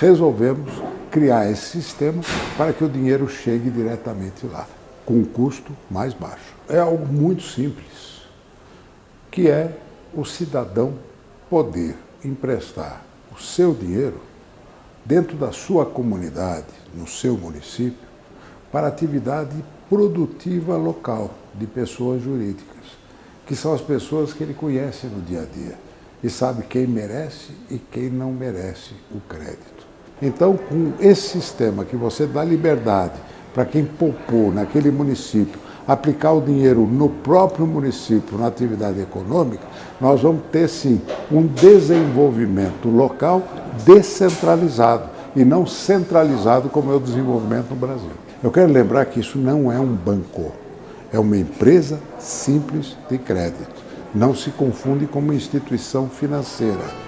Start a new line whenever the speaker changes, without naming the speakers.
resolvemos criar esse sistema para que o dinheiro chegue diretamente lá, com um custo mais baixo. É algo muito simples, que é o cidadão poder emprestar o seu dinheiro dentro da sua comunidade, no seu município, para atividade produtiva local de pessoas jurídicas, que são as pessoas que ele conhece no dia a dia e sabe quem merece e quem não merece o crédito. Então, com esse sistema que você dá liberdade para quem poupou naquele município aplicar o dinheiro no próprio município, na atividade econômica, nós vamos ter sim um desenvolvimento local descentralizado e não centralizado como é o desenvolvimento no Brasil. Eu quero lembrar que isso não é um banco, é uma empresa simples de crédito. Não se confunde com uma instituição financeira.